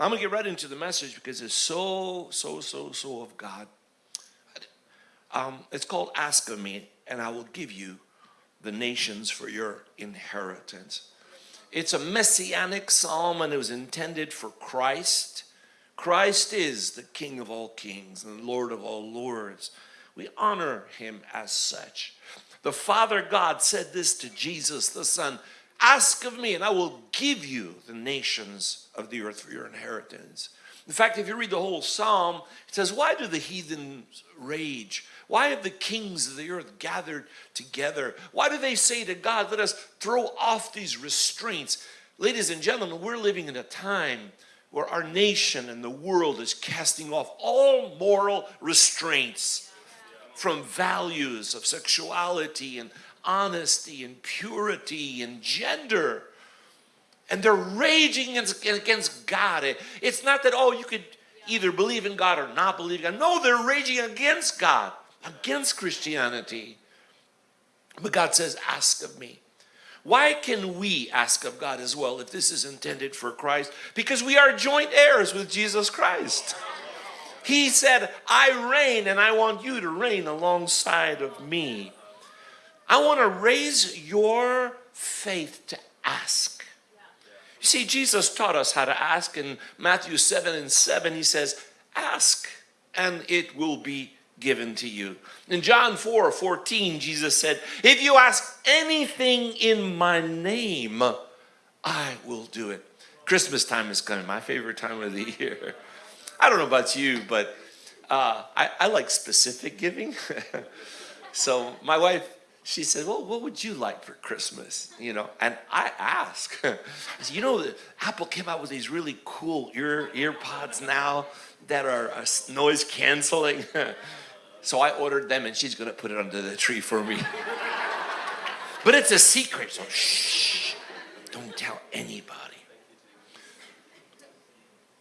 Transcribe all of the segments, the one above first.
I'm going to get right into the message because it's so, so, so, so of God. Um, it's called Ask of Me, and I will give you the nations for your inheritance. It's a messianic psalm, and it was intended for Christ. Christ is the King of all kings and Lord of all lords. We honor him as such. The Father God said this to Jesus, the Son Ask of me, and I will give you the nations of the earth for your inheritance. In fact, if you read the whole psalm, it says, Why do the heathens rage? Why have the kings of the earth gathered together? Why do they say to God, Let us throw off these restraints? Ladies and gentlemen, we're living in a time where our nation and the world is casting off all moral restraints from values of sexuality and honesty and purity and gender. And they're raging against God. It's not that, oh, you could either believe in God or not believe God. No, they're raging against God, against Christianity. But God says, ask of me. Why can we ask of God as well if this is intended for Christ? Because we are joint heirs with Jesus Christ. He said, I reign and I want you to reign alongside of me. I want to raise your faith to ask. You see, Jesus taught us how to ask in Matthew 7 and 7. He says, Ask and it will be given to you. In John 4 14, Jesus said, If you ask anything in my name, I will do it. Christmas time is coming, my favorite time of the year. I don't know about you, but uh, I, I like specific giving. so my wife she said, well, what would you like for Christmas? You know, and I asked, you know, Apple came out with these really cool ear, AirPods now that are uh, noise canceling. so I ordered them and she's going to put it under the tree for me. but it's a secret, so shh, don't tell anybody.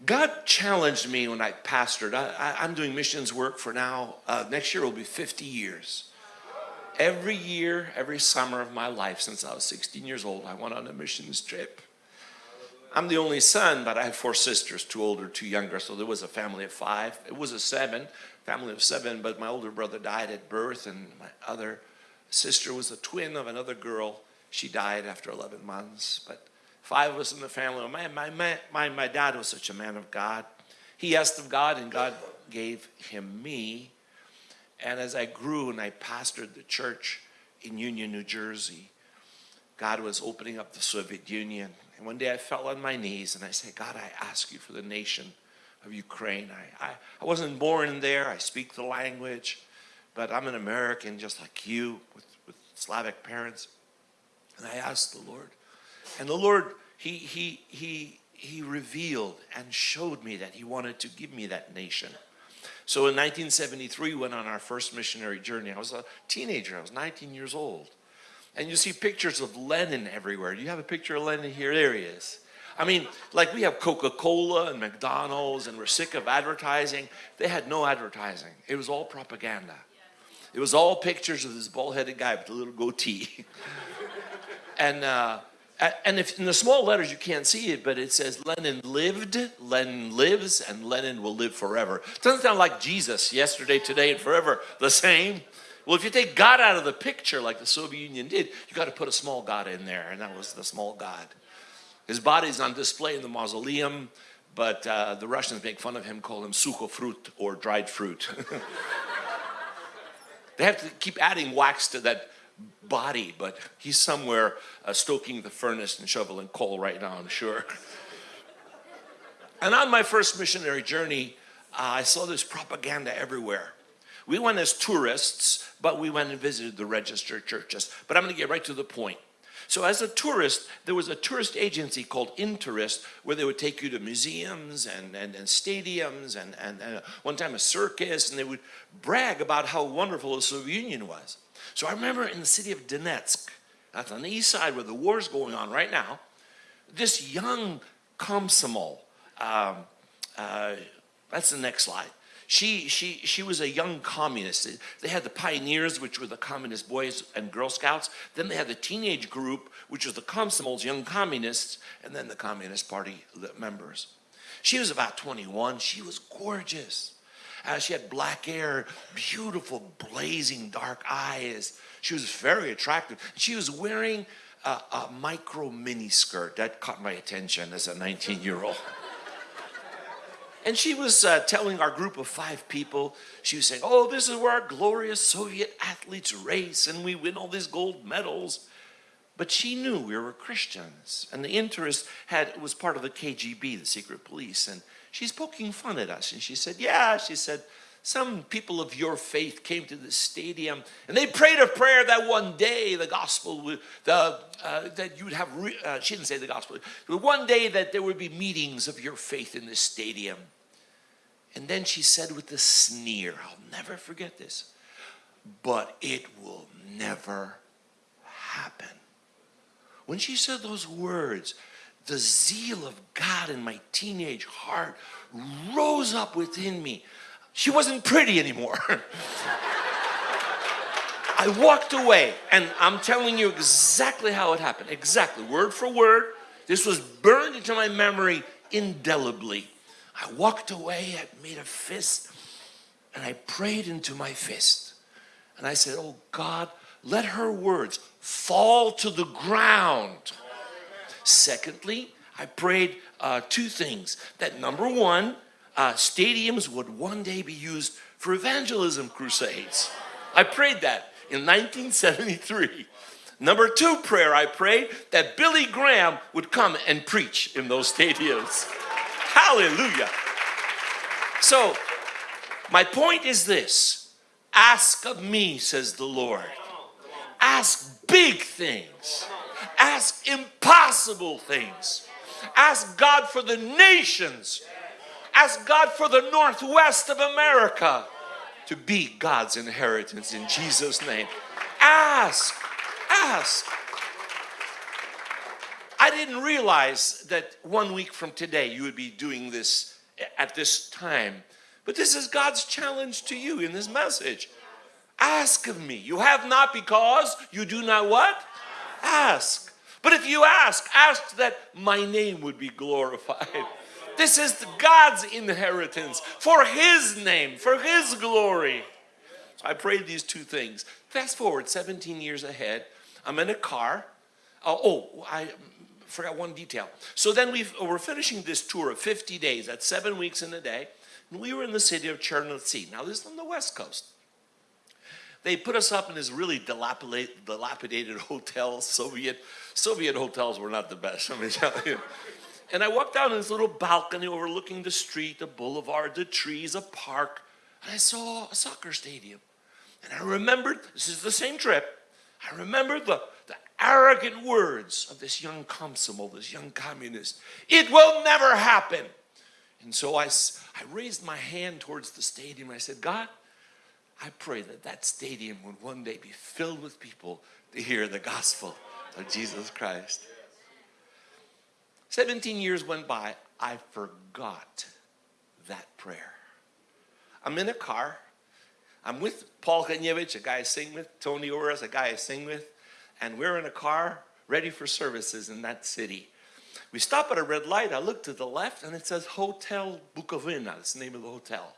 God challenged me when I pastored. I, am doing missions work for now. Uh, next year will be 50 years. Every year, every summer of my life since I was 16 years old, I went on a missions trip. I'm the only son, but I have four sisters, two older, two younger, so there was a family of five. It was a seven, family of seven, but my older brother died at birth, and my other sister was a twin of another girl. She died after 11 months, but five of us in the family. My, my, my, my dad was such a man of God. He asked of God, and God gave him me. And as I grew and I pastored the church in Union, New Jersey, God was opening up the Soviet Union. And one day I fell on my knees and I said, God, I ask you for the nation of Ukraine. I, I, I wasn't born there. I speak the language, but I'm an American just like you with, with Slavic parents. And I asked the Lord. And the Lord, he, he, he, he revealed and showed me that he wanted to give me that nation. So in 1973, we went on our first missionary journey. I was a teenager, I was 19 years old. And you see pictures of Lenin everywhere. Do you have a picture of Lenin here? There he is. I mean, like we have Coca-Cola and McDonald's and we're sick of advertising. They had no advertising. It was all propaganda. It was all pictures of this bald-headed guy with a little goatee. and uh, and if in the small letters you can't see it, but it says Lenin lived, Lenin lives, and Lenin will live forever. Doesn't sound like Jesus, yesterday, today, and forever, the same. Well, if you take God out of the picture like the Soviet Union did, you got to put a small God in there, and that was the small God. His body's on display in the mausoleum, but uh, the Russians make fun of him, call him fruit or dried fruit. they have to keep adding wax to that body, but he's somewhere uh, stoking the furnace and shoveling coal right now, I'm sure. and on my first missionary journey, uh, I saw this propaganda everywhere. We went as tourists, but we went and visited the registered churches. But I'm going to get right to the point. So as a tourist, there was a tourist agency called Intourist where they would take you to museums and, and, and stadiums and, and, and one time a circus and they would brag about how wonderful the Soviet Union was. So I remember in the city of Donetsk, that's on the east side where the war is going on right now, this young komsomol, um, uh, that's the next slide. She, she, she was a young communist. They had the pioneers, which were the communist boys and Girl Scouts. Then they had the teenage group, which was the Komsomols, young communists, and then the Communist Party members. She was about 21. She was gorgeous. Uh, she had black hair, beautiful, blazing dark eyes. She was very attractive. She was wearing a, a micro mini skirt. That caught my attention as a 19 year old. And she was uh, telling our group of five people, she was saying, Oh, this is where our glorious Soviet athletes race and we win all these gold medals. But she knew we were Christians. And the Intourist had was part of the KGB, the secret police. And she's poking fun at us. And she said, Yeah, she said, some people of your faith came to the stadium and they prayed a prayer that one day the gospel would, the, uh, that you would have, uh, she didn't say the gospel, but one day that there would be meetings of your faith in this stadium. And then she said with a sneer, I'll never forget this, but it will never happen. When she said those words, the zeal of God in my teenage heart rose up within me. She wasn't pretty anymore. I walked away, and I'm telling you exactly how it happened. Exactly, word for word. This was burned into my memory indelibly. I walked away, I made a fist, and I prayed into my fist. And I said, Oh God, let her words fall to the ground. Secondly, I prayed uh, two things that number one, uh, stadiums would one day be used for evangelism crusades. I prayed that in 1973. Number two prayer I prayed that Billy Graham would come and preach in those stadiums. Hallelujah. So, my point is this ask of me, says the Lord. Ask big things, ask impossible things, ask God for the nations, ask God for the Northwest of America to be God's inheritance in Jesus' name. Ask, ask. I didn't realize that one week from today you would be doing this at this time. But this is God's challenge to you in this message. Ask of me. You have not because you do not what? Ask. But if you ask, ask that my name would be glorified. This is God's inheritance for His name, for His glory. So I prayed these two things. Fast forward 17 years ahead. I'm in a car. Uh, oh, I forgot one detail. So then we we're finishing this tour of 50 days. That's seven weeks in a day. And we were in the city of Chernivtsi. Now this is on the west coast. They put us up in this really dilapidated, dilapidated hotel. Soviet Soviet hotels were not the best. Let me tell you. And I walked down this little balcony overlooking the street, the boulevard, the trees, a park, and I saw a soccer stadium. And I remembered, this is the same trip, I remembered the, the arrogant words of this young Komsomol, this young communist. It will never happen. And so I, I raised my hand towards the stadium. I said, God, I pray that that stadium would one day be filled with people to hear the gospel of Jesus Christ. 17 years went by. I forgot that prayer. I'm in a car. I'm with Paul Kanyevich, a guy I sing with, Tony Oras, a guy I sing with and we're in a car ready for services in that city. We stop at a red light. I look to the left and it says Hotel Bukovina. That's the name of the hotel.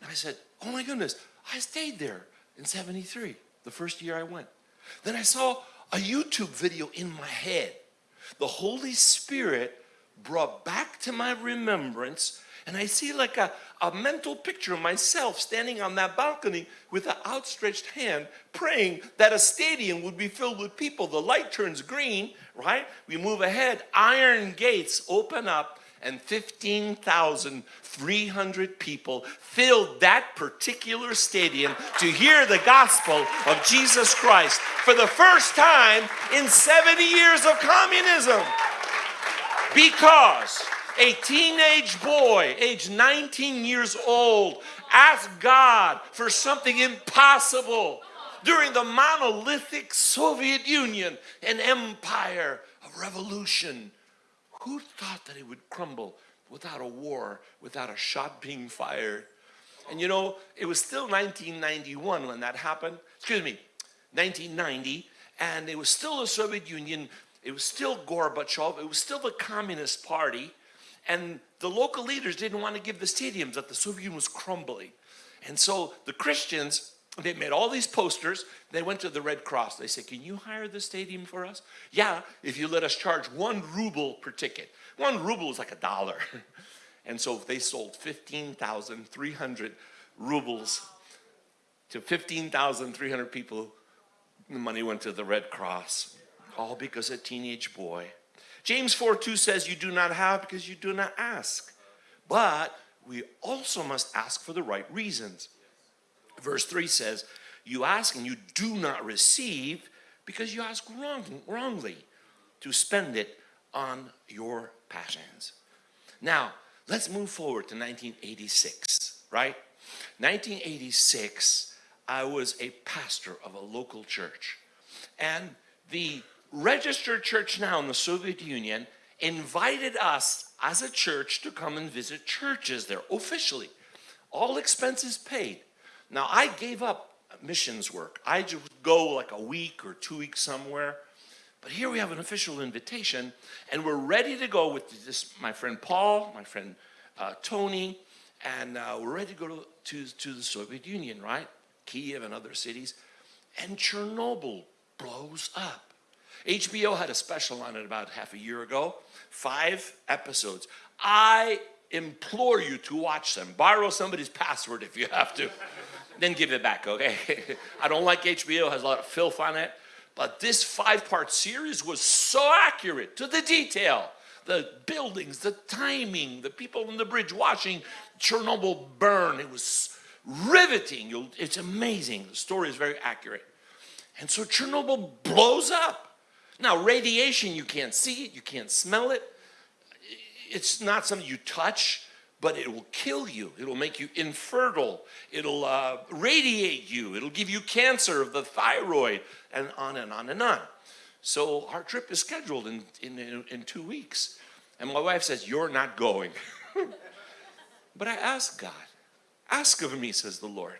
And I said, Oh my goodness, I stayed there in 73, the first year I went. Then I saw a YouTube video in my head. The Holy Spirit brought back to my remembrance and I see like a, a mental picture of myself standing on that balcony with an outstretched hand praying that a stadium would be filled with people. The light turns green, right? We move ahead. Iron gates open up and 15,300 people filled that particular stadium to hear the gospel of Jesus Christ for the first time in 70 years of communism. Because a teenage boy, age 19 years old, asked God for something impossible during the monolithic Soviet Union, an empire, a revolution. Who thought that it would crumble without a war, without a shot being fired? And you know, it was still 1991 when that happened. Excuse me, 1990, and it was still the Soviet Union. It was still Gorbachev. It was still the Communist Party. And the local leaders didn't want to give the stadiums that the Soviet Union was crumbling. And so the Christians, they made all these posters. They went to the Red Cross. They said, can you hire the stadium for us? Yeah, if you let us charge one ruble per ticket. One ruble is like a dollar. And so they sold 15,300 rubles to 15,300 people. The money went to the Red Cross, all because a teenage boy. James 4 2 says, You do not have because you do not ask. But we also must ask for the right reasons. Verse 3 says, You ask and you do not receive because you ask wrong, wrongly to spend it on your passions. Now, let's move forward to 1986, right? 1986, I was a pastor of a local church. And the registered church now in the Soviet Union invited us as a church to come and visit churches there officially. All expenses paid. Now I gave up missions work. I just go like a week or two weeks somewhere. But here we have an official invitation and we're ready to go with this, my friend Paul, my friend uh, Tony, and uh, we're ready to go to, to, to the Soviet Union, right? Kiev and other cities. And Chernobyl blows up. HBO had a special on it about half a year ago, five episodes. I implore you to watch them. Borrow somebody's password if you have to. Then give it back, okay? I don't like HBO, has a lot of filth on it. But this five-part series was so accurate to the detail. The buildings, the timing, the people on the bridge watching Chernobyl burn. It was riveting. It's amazing. The story is very accurate. And so Chernobyl blows up. Now, radiation, you can't see it, you can't smell it. It's not something you touch, but it will kill you. It'll make you infertile. It'll uh, radiate you. It'll give you cancer of the thyroid, and on and on and on. So our trip is scheduled in, in, in two weeks. And my wife says, you're not going. but I asked God, ask of me, says the Lord.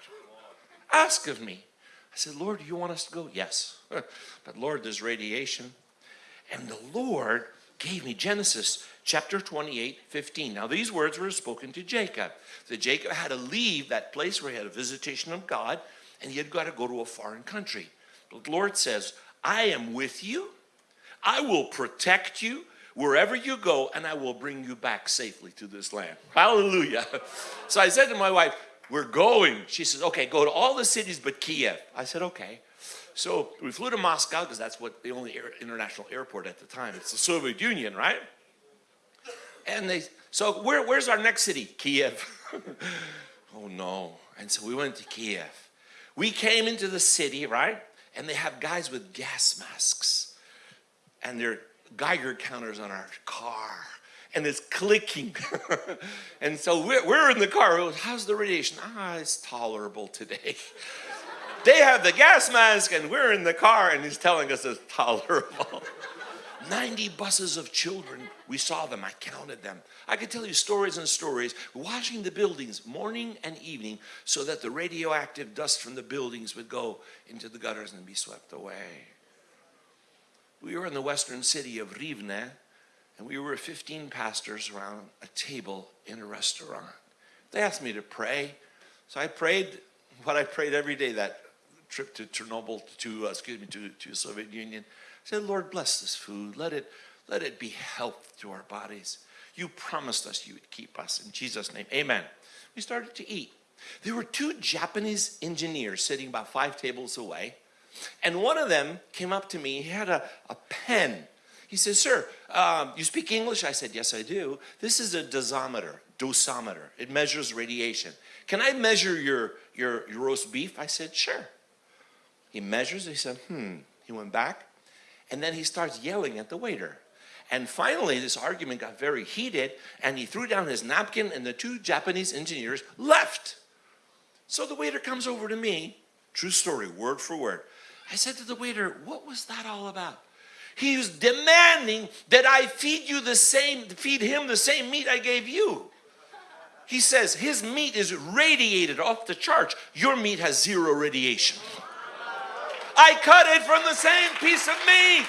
Ask of me. I said, Lord, do you want us to go? Yes. but Lord, there's radiation. And the Lord gave me Genesis chapter 28, 15. Now these words were spoken to Jacob. That Jacob had to leave that place where he had a visitation of God and he had got to go to a foreign country. But the Lord says, I am with you. I will protect you wherever you go and I will bring you back safely to this land. Hallelujah. So I said to my wife, we're going. She says, okay, go to all the cities but Kiev. I said, okay. So we flew to Moscow because that's what the only air, international airport at the time. It's the Soviet Union, right? And they, so where, where's our next city? Kiev. oh no. And so we went to Kiev. We came into the city, right? And they have guys with gas masks. And they're Geiger counters on our car and it's clicking. and so we're, we're in the car. How's the radiation? Ah, it's tolerable today. they have the gas mask and we're in the car and he's telling us it's tolerable. 90 buses of children. We saw them. I counted them. I could tell you stories and stories, watching the buildings morning and evening so that the radioactive dust from the buildings would go into the gutters and be swept away. We were in the western city of Rivne, and we were 15 pastors around a table in a restaurant. They asked me to pray, so I prayed what I prayed every day that trip to Chernobyl, to uh, excuse me, to, to Soviet Union. I said, Lord, bless this food. Let it, let it be health to our bodies. You promised us you would keep us. In Jesus' name, amen. We started to eat. There were two Japanese engineers sitting about five tables away. And one of them came up to me. He had a, a pen he says, sir, um, you speak English? I said, yes, I do. This is a dosimeter, dosimeter. It measures radiation. Can I measure your, your, your roast beef? I said, sure. He measures, he said, hmm. He went back, and then he starts yelling at the waiter. And finally, this argument got very heated, and he threw down his napkin, and the two Japanese engineers left. So the waiter comes over to me, true story, word for word. I said to the waiter, what was that all about? He was demanding that I feed you the same, feed him the same meat I gave you. He says his meat is radiated off the charts. Your meat has zero radiation. I cut it from the same piece of meat.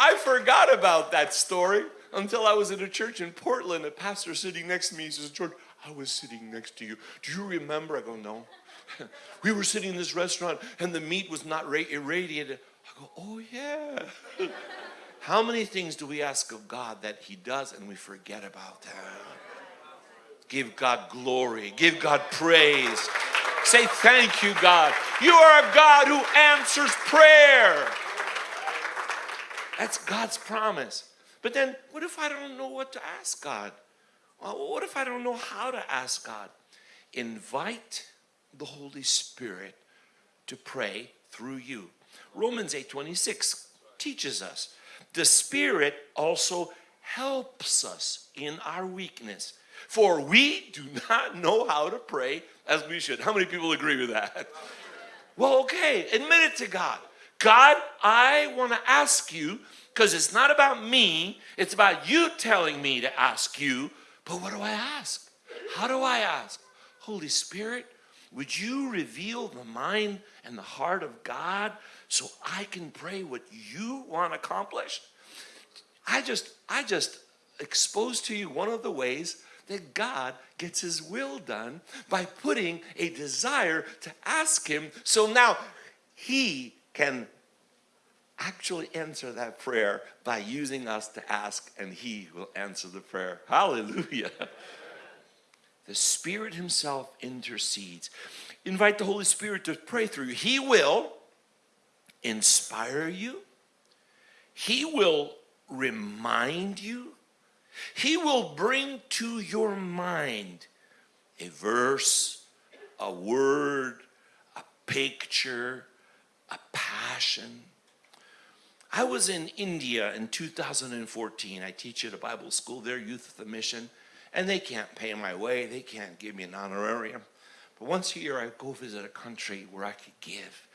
I forgot about that story until I was at a church in Portland. A pastor sitting next to me, says, George, I was sitting next to you. Do you remember? I go, no. we were sitting in this restaurant and the meat was not irradiated. I go, oh yeah. How many things do we ask of God that he does and we forget about them? Give God glory. Give God praise. Say thank you, God. You are a God who answers prayer. That's God's promise. But then, what if I don't know what to ask God? What if I don't know how to ask God? Invite the Holy Spirit to pray through you. Romans 8:26 teaches us. The Spirit also helps us in our weakness. For we do not know how to pray as we should. How many people agree with that? Well, okay, admit it to God. God, I want to ask you because it's not about me, it's about you telling me to ask you. But what do I ask? How do I ask? Holy Spirit, would you reveal the mind and the heart of God so I can pray what you want accomplished? I just, I just exposed to you one of the ways that God gets his will done by putting a desire to ask him so now he can actually answer that prayer by using us to ask and he will answer the prayer. Hallelujah. The Spirit Himself intercedes. Invite the Holy Spirit to pray through you. He will inspire you, He will remind you, He will bring to your mind a verse, a word, a picture, a passion. I was in India in 2014. I teach at a Bible school there, Youth With A Mission and they can't pay my way, they can't give me an honorarium. But once a year, I go visit a country where I could give.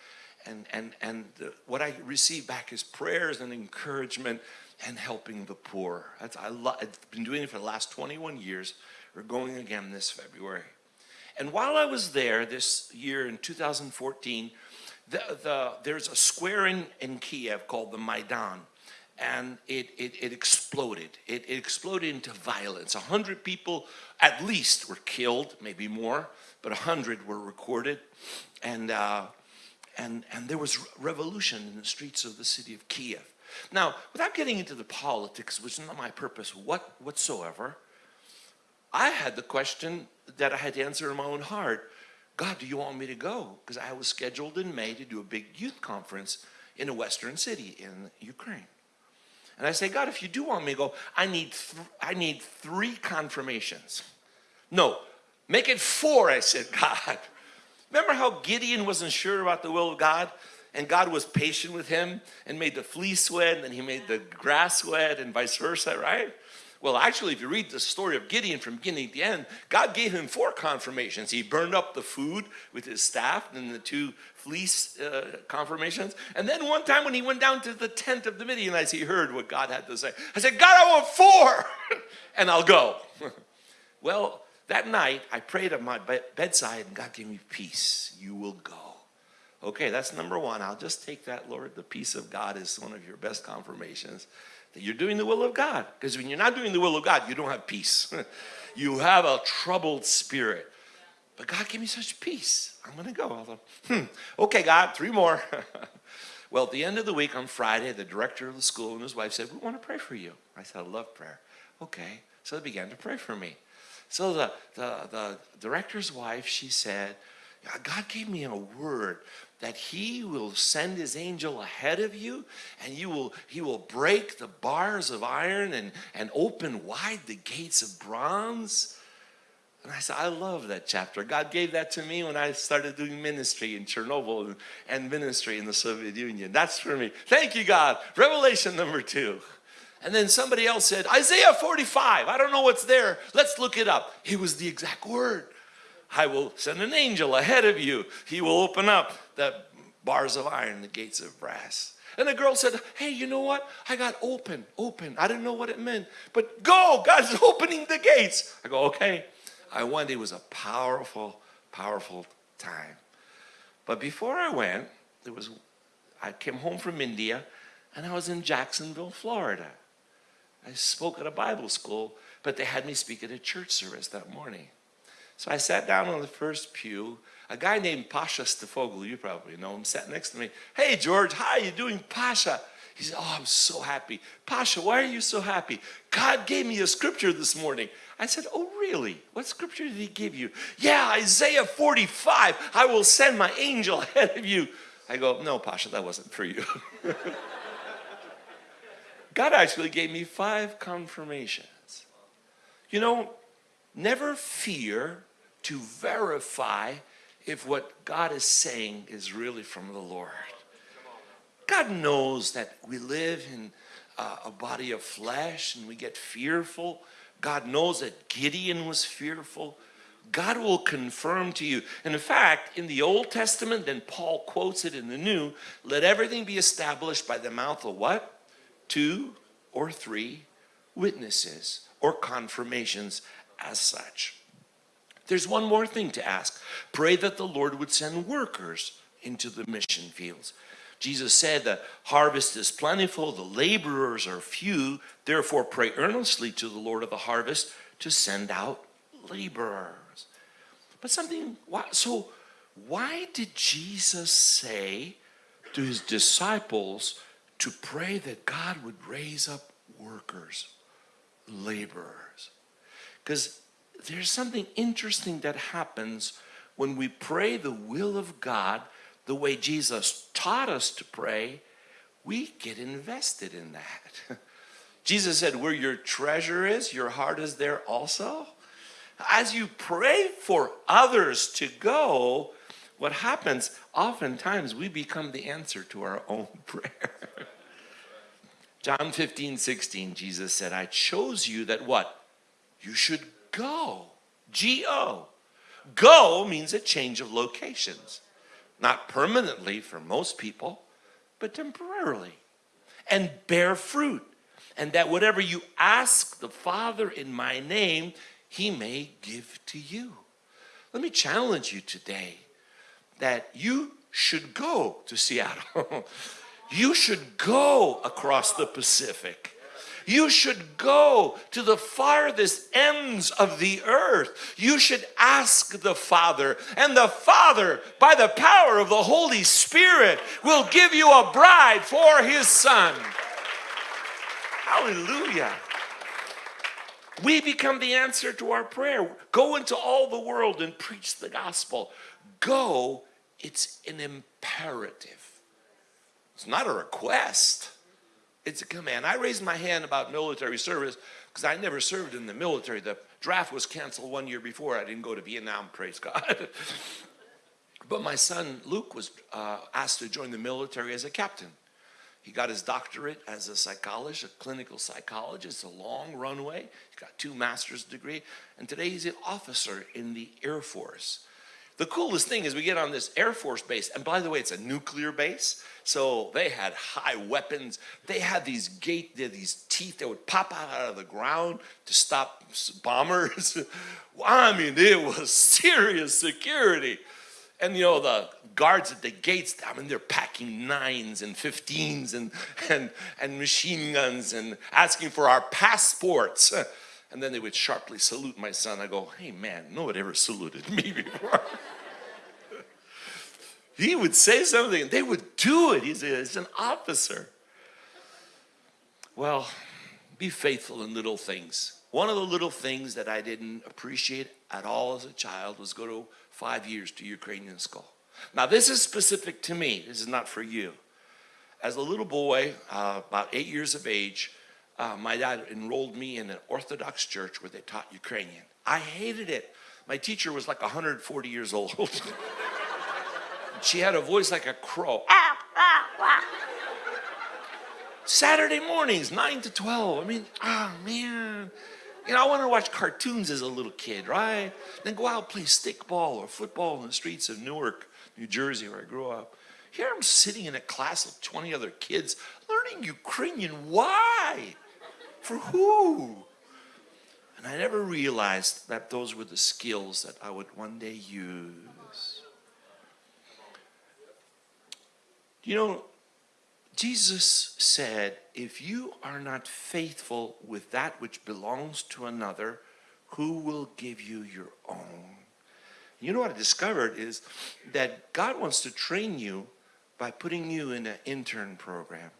And, and, and the, what I receive back is prayers and encouragement and helping the poor. That's, I I've been doing it for the last 21 years. We're going again this February. And while I was there this year in 2014, the, the, there's a square in, in Kiev called the Maidan and it, it, it exploded. It, it, exploded into violence. A hundred people at least were killed, maybe more, but a hundred were recorded. And, uh, and, and there was revolution in the streets of the city of Kiev. Now, without getting into the politics, which is not my purpose what, whatsoever, I had the question that I had to answer in my own heart. God, do you want me to go? Because I was scheduled in May to do a big youth conference in a western city in Ukraine. And I say, God, if you do want me to go, I need, I need three confirmations. No, make it four, I said, God. Remember how Gideon wasn't sure about the will of God? And God was patient with him and made the fleece wet, and then he made the grass wet, and vice versa, right? Well, actually, if you read the story of Gideon from beginning to end, God gave him four confirmations. He burned up the food with his staff and the two fleece uh, confirmations. And then one time when he went down to the tent of the Midianites, he heard what God had to say. I said, God, I want four, and I'll go. well, that night, I prayed at my bedside, and God gave me peace. You will go. Okay, that's number one. I'll just take that, Lord. The peace of God is one of your best confirmations that you're doing the will of God. Because when you're not doing the will of God, you don't have peace. you have a troubled spirit. But God gave me such peace. I'm going to go. Hmm, okay, God, three more. well, at the end of the week on Friday, the director of the school and his wife said, We want to pray for you. I said, I love prayer. Okay. So they began to pray for me. So the, the, the director's wife, she said, God gave me a word that he will send his angel ahead of you and you will he will break the bars of iron and and open wide the gates of bronze and I said, I love that chapter. God gave that to me when I started doing ministry in Chernobyl and ministry in the Soviet Union. That's for me. Thank you, God. Revelation number two. And then somebody else said, Isaiah 45. I don't know what's there. Let's look it up. It was the exact word. I will send an angel ahead of you. He will open up the bars of iron, the gates of brass. And the girl said, Hey, you know what? I got open, open. I didn't know what it meant. But go, God's opening the gates. I go, Okay. I went. It was a powerful, powerful time. But before I went, there was, I came home from India and I was in Jacksonville, Florida. I spoke at a Bible school, but they had me speak at a church service that morning. So I sat down on the first pew. A guy named Pasha Stefoglu, you probably know him, sat next to me. Hey, George, how are you doing, Pasha? He said, Oh, I'm so happy. Pasha, why are you so happy? God gave me a scripture this morning. I said, Oh, really? What scripture did he give you? Yeah, Isaiah 45. I will send my angel ahead of you. I go, No, Pasha, that wasn't for you. God actually gave me five confirmations. You know, never fear to verify if what God is saying is really from the Lord. God knows that we live in uh, a body of flesh and we get fearful. God knows that Gideon was fearful. God will confirm to you. And in fact, in the Old Testament, then Paul quotes it in the New, let everything be established by the mouth of what? Two or three witnesses or confirmations as such. There's one more thing to ask. Pray that the Lord would send workers into the mission fields. Jesus said the harvest is plentiful, the laborers are few. Therefore, pray earnestly to the Lord of the harvest to send out laborers. But something, so why did Jesus say to his disciples to pray that God would raise up workers, laborers? Because there's something interesting that happens when we pray the will of God the way Jesus taught us to pray, we get invested in that. Jesus said, Where your treasure is, your heart is there also. As you pray for others to go, what happens, oftentimes we become the answer to our own prayer. John 15, 16, Jesus said, I chose you that what? You should go. G O. Go means a change of locations not permanently for most people, but temporarily, and bear fruit. And that whatever you ask the Father in my name, he may give to you. Let me challenge you today that you should go to Seattle. you should go across the Pacific. You should go to the farthest ends of the earth. You should ask the Father, and the Father, by the power of the Holy Spirit, will give you a bride for His Son. Hallelujah. We become the answer to our prayer. Go into all the world and preach the gospel. Go, it's an imperative. It's not a request. It's a command. I raised my hand about military service because I never served in the military. The draft was canceled one year before. I didn't go to Vietnam, praise God. but my son Luke was uh, asked to join the military as a captain. He got his doctorate as a psychologist, a clinical psychologist, a long runway. He got two master's degree, and today he's an officer in the Air Force. The coolest thing is we get on this Air Force base, and by the way, it's a nuclear base. So they had high weapons. They had these gate, these teeth that would pop out, out of the ground to stop bombers. I mean, it was serious security. And you know, the guards at the gates, I mean, they're packing nines and 15s and, and, and machine guns and asking for our passports. And then they would sharply salute my son. I go, hey man, no one ever saluted me before. he would say something and they would do it. He's, a, he's an officer. Well, be faithful in little things. One of the little things that I didn't appreciate at all as a child was go to five years to Ukrainian school. Now, this is specific to me. This is not for you. As a little boy, uh, about eight years of age, uh, my dad enrolled me in an Orthodox church where they taught Ukrainian. I hated it. My teacher was like 140 years old. she had a voice like a crow. Ah, ah, ah. Saturday mornings, 9 to 12. I mean, oh man. You know, I wanted to watch cartoons as a little kid, right? Then go out play stickball or football in the streets of Newark, New Jersey, where I grew up. Here I'm sitting in a class of 20 other kids learning Ukrainian. Why? For who? And I never realized that those were the skills that I would one day use. You know, Jesus said, If you are not faithful with that which belongs to another, who will give you your own? You know what I discovered is that God wants to train you by putting you in an intern program,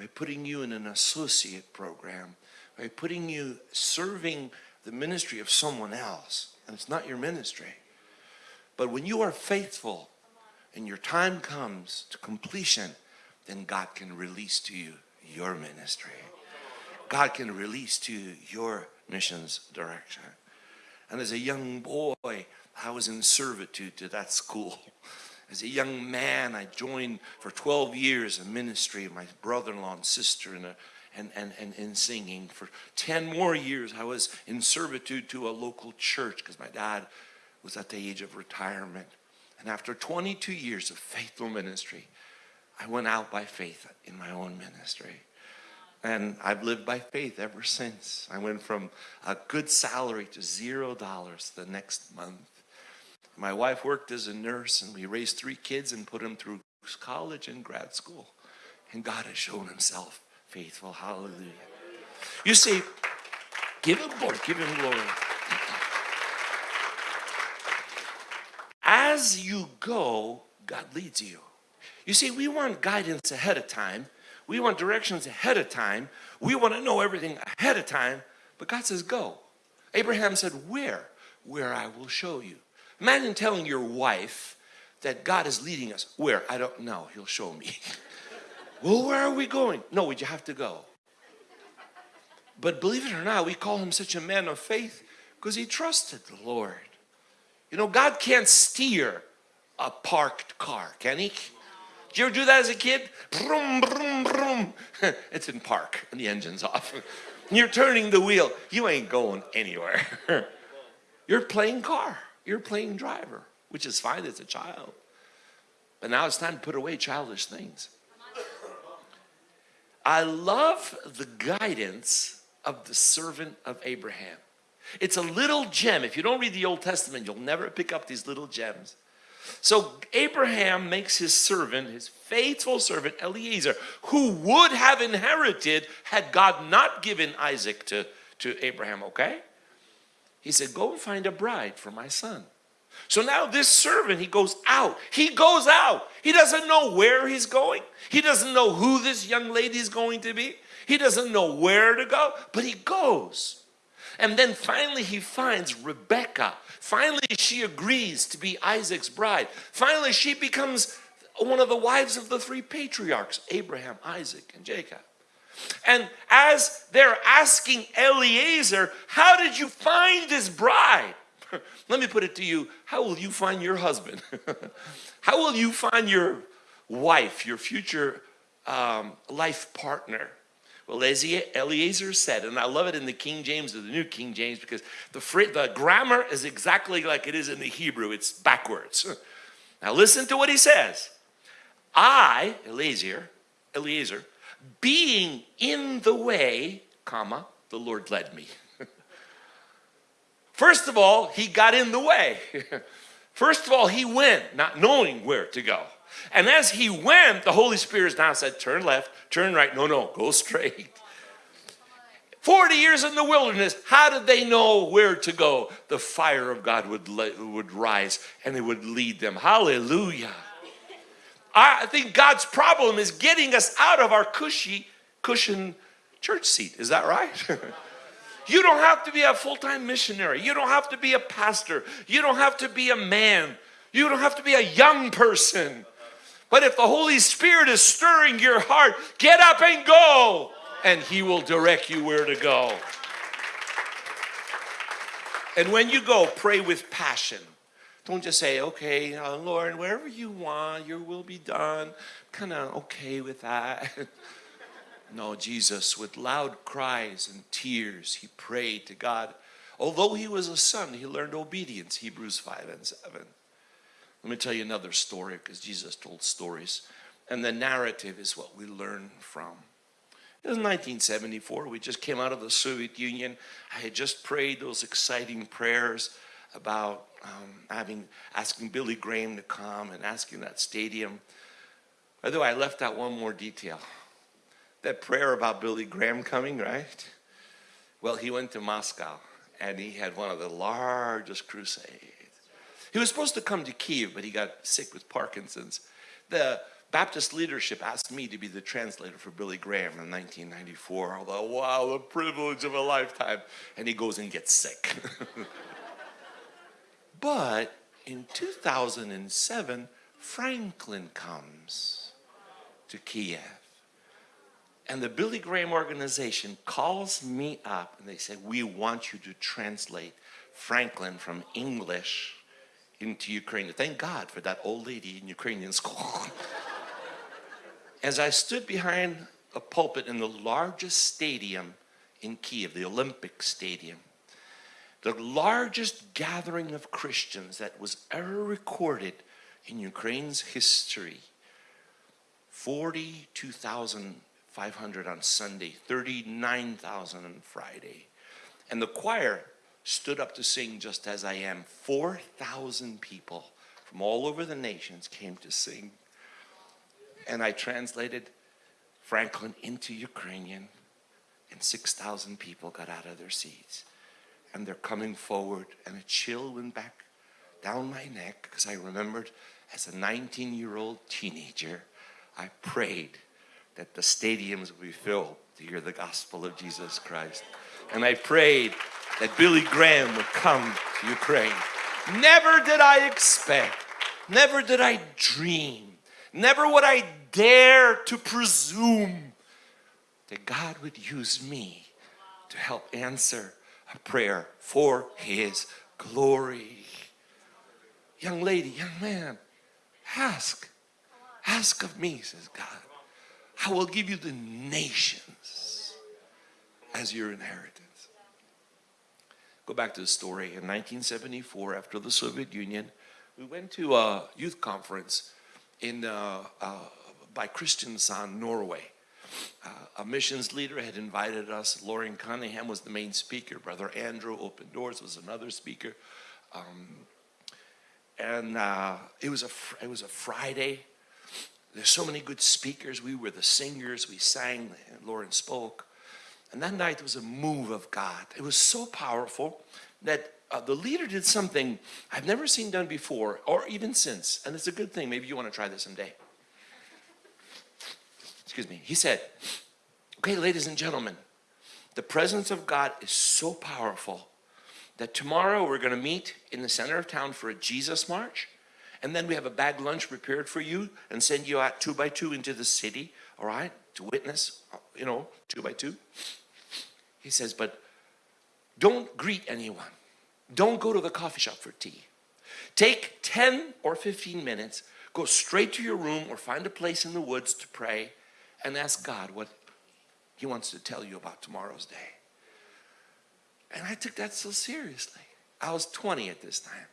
by putting you in an associate program, by putting you serving the ministry of someone else. And it's not your ministry. But when you are faithful and your time comes to completion, then God can release to you your ministry. God can release to you your missions direction. And as a young boy, I was in servitude to that school. As a young man, I joined for 12 years a ministry of my brother-in-law and sister in a, and, and, and in singing. For 10 more years, I was in servitude to a local church because my dad was at the age of retirement. And after 22 years of faithful ministry, I went out by faith in my own ministry. And I've lived by faith ever since. I went from a good salary to zero dollars the next month. My wife worked as a nurse and we raised three kids and put them through college and grad school. And God has shown himself faithful. Hallelujah. You see, give him glory, give him glory. As you go, God leads you. You see, we want guidance ahead of time. We want directions ahead of time. We want to know everything ahead of time. But God says, go. Abraham said, where? Where I will show you. Imagine telling your wife that God is leading us. Where? I don't know. He'll show me. well, where are we going? No, you have to go? But believe it or not, we call him such a man of faith because he trusted the Lord. You know, God can't steer a parked car, can he? Did you ever do that as a kid? Brum, brum, brum. it's in park and the engine's off. You're turning the wheel. You ain't going anywhere. You're playing car. You're playing driver, which is fine as a child. But now it's time to put away childish things. I love the guidance of the servant of Abraham. It's a little gem. If you don't read the Old Testament, you'll never pick up these little gems. So Abraham makes his servant, his faithful servant Eliezer, who would have inherited had God not given Isaac to, to Abraham, okay? He said, go and find a bride for my son. So now this servant, he goes out. He goes out. He doesn't know where he's going. He doesn't know who this young lady is going to be. He doesn't know where to go, but he goes. And then finally he finds Rebecca. Finally she agrees to be Isaac's bride. Finally she becomes one of the wives of the three patriarchs, Abraham, Isaac, and Jacob. And as they're asking Eliezer, how did you find this bride? Let me put it to you, how will you find your husband? how will you find your wife, your future um, life partner? Well, as Eliezer said, and I love it in the King James or the New King James because the, the grammar is exactly like it is in the Hebrew. It's backwards. Now listen to what he says. I, Eliezer, Eliezer, being in the way, comma, the Lord led me. First of all, he got in the way. First of all, he went not knowing where to go. And as he went, the Holy Spirit now said, turn left, turn right. No, no, go straight. 40 years in the wilderness, how did they know where to go? The fire of God would, would rise and it would lead them. Hallelujah. I think God's problem is getting us out of our cushy, cushion church seat. Is that right? you don't have to be a full-time missionary. You don't have to be a pastor. You don't have to be a man. You don't have to be a young person. But if the Holy Spirit is stirring your heart, get up and go, and He will direct you where to go. And when you go, pray with passion. Don't just say, okay, uh, Lord, wherever you want, your will be done. Kind of okay with that. no, Jesus, with loud cries and tears, he prayed to God. Although he was a son, he learned obedience, Hebrews 5 and 7. Let me tell you another story because Jesus told stories. And the narrative is what we learn from. It was 1974. We just came out of the Soviet Union. I had just prayed those exciting prayers about um, having asking Billy Graham to come and asking that stadium way, I left out one more detail. That prayer about Billy Graham coming, right? Well, he went to Moscow and he had one of the largest crusades. He was supposed to come to Kiev, but he got sick with Parkinson's. The Baptist leadership asked me to be the translator for Billy Graham in 1994. Although, wow, the privilege of a lifetime. And he goes and gets sick. but in 2007, Franklin comes to Kiev. And the Billy Graham organization calls me up and they said, we want you to translate Franklin from English into Ukrainian. Thank God for that old lady in Ukrainian school. As I stood behind a pulpit in the largest stadium in Kiev, the Olympic Stadium, the largest gathering of Christians that was ever recorded in Ukraine's history, 42,500 on Sunday, 39,000 on Friday. And the choir stood up to sing just as I am. 4,000 people from all over the nations came to sing and I translated Franklin into Ukrainian, and 6,000 people got out of their seats. And they're coming forward, and a chill went back down my neck because I remembered as a 19 year old teenager, I prayed that the stadiums would be filled to hear the gospel of Jesus Christ. And I prayed that Billy Graham would come to Ukraine. Never did I expect, never did I dream Never would I dare to presume that God would use me to help answer a prayer for His glory. Young lady, young man, ask. Ask of me, says God. I will give you the nations as your inheritance. Go back to the story. In 1974, after the Soviet Union, we went to a youth conference in, uh, uh, by Norway. Uh, a missions leader had invited us. Loren Cunningham was the main speaker. Brother Andrew Open Doors was another speaker. Um, and uh, it was a it was a Friday. There's so many good speakers. We were the singers. We sang. Lauren spoke. And that night was a move of God. It was so powerful that uh, the leader did something I've never seen done before or even since. And it's a good thing. Maybe you want to try this someday. Excuse me. He said, okay, ladies and gentlemen, the presence of God is so powerful that tomorrow we're going to meet in the center of town for a Jesus march. And then we have a bag lunch prepared for you and send you out two by two into the city, all right, to witness, you know, two by two. He says, but don't greet anyone. Don't go to the coffee shop for tea. Take 10 or 15 minutes, go straight to your room or find a place in the woods to pray and ask God what he wants to tell you about tomorrow's day. And I took that so seriously. I was 20 at this time.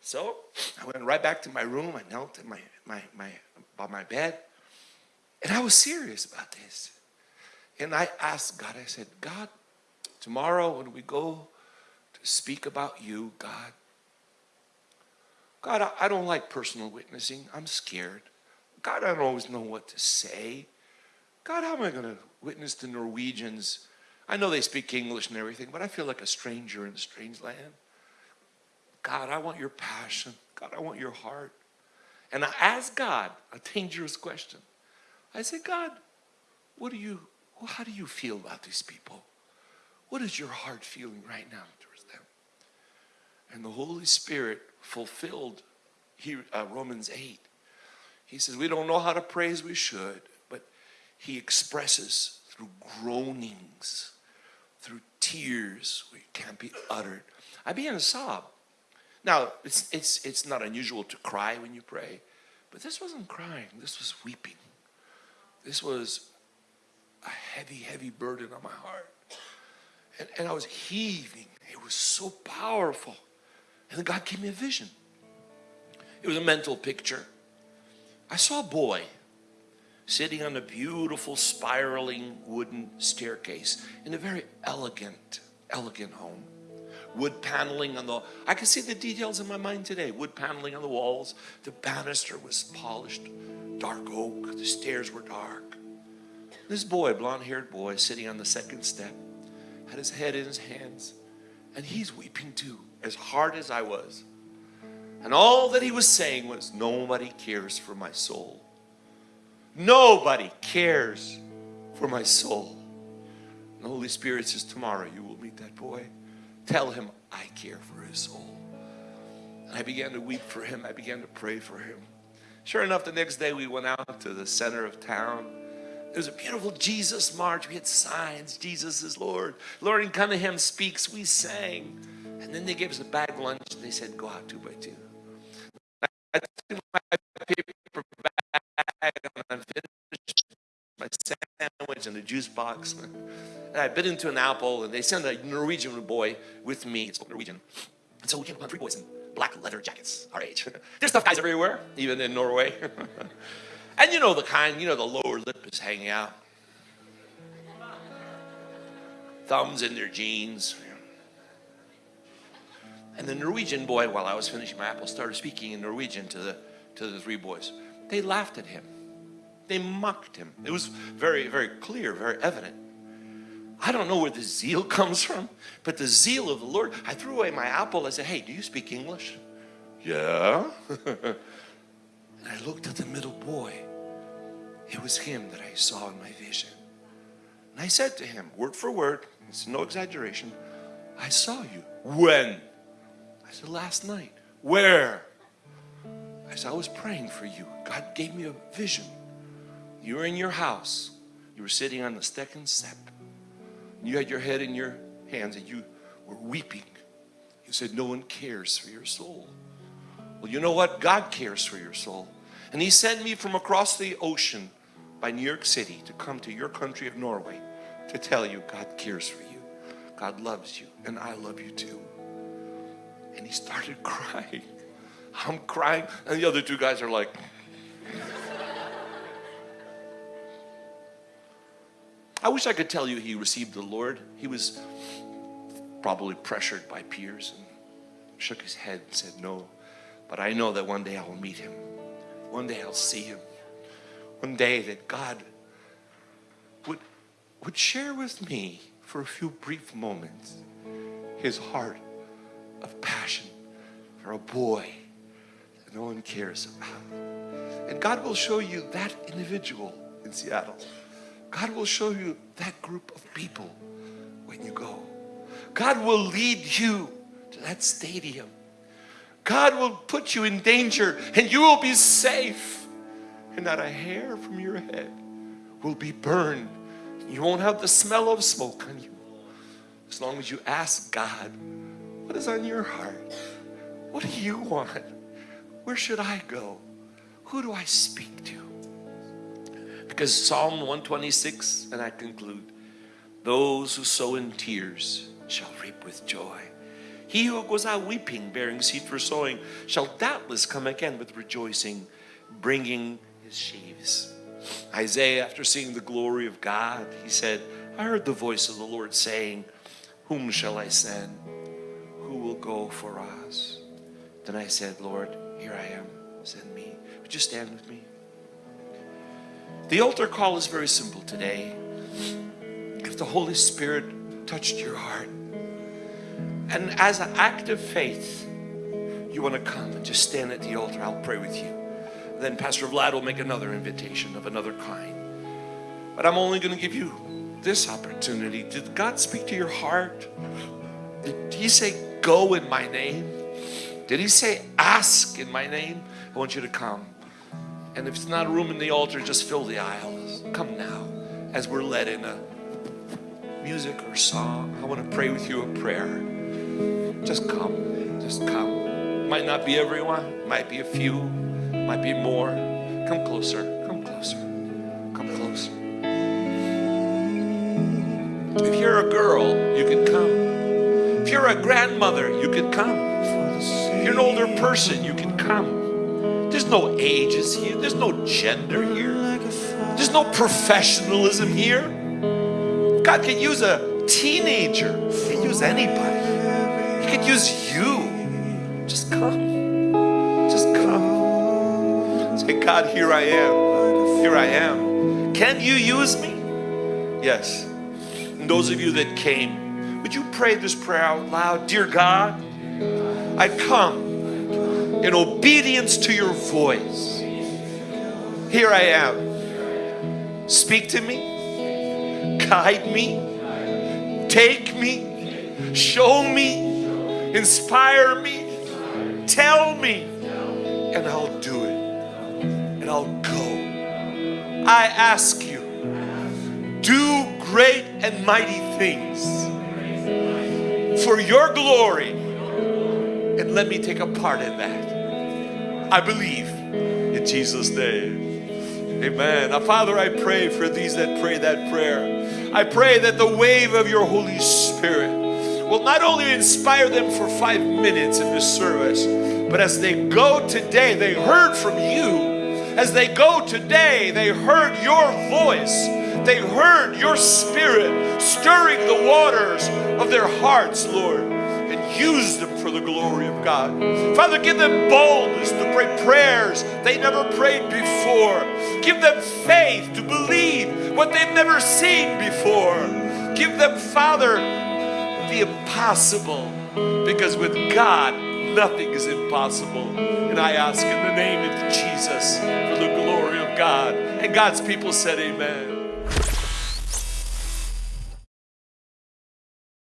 So I went right back to my room. I knelt in my, my, my, by my bed. And I was serious about this. And I asked God, I said, God, tomorrow when we go to speak about you, God. God, I, don't like personal witnessing. I'm scared. God, I don't always know what to say. God, how am I going to witness to Norwegians? I know they speak English and everything, but I feel like a stranger in a strange land. God, I want your passion. God, I want your heart. And I asked God a dangerous question. I said, God, what do you, how do you feel about these people? What is your heart feeling right now towards them? and the Holy Spirit fulfilled he, uh, Romans 8. He says, We don't know how to pray as we should, He expresses through groanings, through tears, which can't be uttered. I began to sob. Now, it's, it's, it's not unusual to cry when you pray, but this wasn't crying, this was weeping. This was a heavy, heavy burden on my heart. And, and I was heaving. It was so powerful. And then God gave me a vision. It was a mental picture. I saw a boy sitting on a beautiful spiraling wooden staircase in a very elegant, elegant home. wood paneling on the I can see the details in my mind today. Wood paneling on the walls. The banister was polished, dark oak. The stairs were dark. This boy, blonde-haired boy, sitting on the second step, had his head in his hands, and he's weeping too, as hard as I was. And all that he was saying was, Nobody cares for my soul. Nobody cares for my soul. And the Holy Spirit says, Tomorrow you will meet that boy. Tell him I care for his soul. And I began to weep for him. I began to pray for him. Sure enough, the next day we went out to the center of town. There was a beautiful Jesus march. We had signs. Jesus is Lord. Loren Cunningham speaks. We sang. And then they gave us a bag lunch. They said, go out two by two. I took my paper sandwich and a juice box. And I bit into an apple, and they sent a Norwegian boy with me. Spoke Norwegian. And so we came upon three boys in black leather jackets, our age. There's tough guys everywhere, even in Norway. and you know the kind, you know, the lower lip is hanging out. Thumbs in their jeans. And the Norwegian boy, while I was finishing my apple, started speaking in Norwegian to the, to the three boys. They laughed at him. They mocked him. It was very, very clear, very evident. I don't know where the zeal comes from, but the zeal of the Lord. I threw away my apple. I said, Hey, do you speak English? Yeah. and I looked at the middle boy. It was him that I saw in my vision. And I said to him, word for word, it's no exaggeration, I saw you. When? I said, last night. Where? I said, I was praying for you. God gave me a vision. You were in your house. You were sitting on the second step. You had your head in your hands and you were weeping. You said, no one cares for your soul. Well, you know what? God cares for your soul. And he sent me from across the ocean by New York City to come to your country of Norway to tell you God cares for you. God loves you and I love you too. And he started crying. I'm crying and the other two guys are like, I wish I could tell you he received the Lord. He was probably pressured by peers and shook his head and said no. But I know that one day I will meet him. One day I'll see him. One day that God would, would share with me for a few brief moments his heart of passion for a boy that no one cares about. And God will show you that individual in Seattle. God will show you that group of people when you go. God will lead you to that stadium. God will put you in danger and you will be safe and not a hair from your head will be burned. You won't have the smell of smoke on you as long as you ask God, what is on your heart? What do you want? Where should I go? Who do I speak to? Because Psalm 126, and I conclude, those who sow in tears shall reap with joy. He who goes out weeping, bearing seed for sowing, shall doubtless come again with rejoicing, bringing his sheaves. Isaiah, after seeing the glory of God, he said, I heard the voice of the Lord saying, Whom shall I send? Who will go for us? Then I said, Lord, here I am, send me. Would you stand with me? The altar call is very simple today. If the Holy Spirit touched your heart, and as an act of faith, you want to come and just stand at the altar, I'll pray with you. Then Pastor Vlad will make another invitation of another kind. But I'm only going to give you this opportunity. Did God speak to your heart? Did He say, Go in my name? Did He say, Ask in my name? I want you to come. And if it's not a room in the altar, just fill the aisles. Come now as we're led in a music or song. I want to pray with you a prayer. Just come. Just come. Might not be everyone, might be a few, might be more. Come closer. Come closer. Come closer. If you're a girl, you can come. If you're a grandmother, you can come. If you're an older person, you can come. There's no ages here. There's no gender here. There's no professionalism here. God can use a teenager. He can use anybody. He could use you. Just come. Just come. Say, God, here I am. Here I am. Can you use me? Yes. And those of you that came, would you pray this prayer out loud? Dear God, I come in obedience to your voice. Here I am. Speak to me, guide me, take me, show me, inspire me, tell me, and I'll do it. And I'll go. I ask you, do great and mighty things for your glory, and let me take a part in that. I believe in Jesus' name. Amen. Now, Father, I pray for these that pray that prayer. I pray that the wave of your Holy Spirit will not only inspire them for five minutes in this service, but as they go today, they heard from you. As they go today, they heard your voice. They heard your spirit stirring the waters of their hearts, Lord, use them for the glory of God. Father, give them boldness to pray prayers they never prayed before. Give them faith to believe what they've never seen before. Give them, Father, the impossible, because with God, nothing is impossible. And I ask in the name of Jesus for the glory of God. And God's people said, Amen.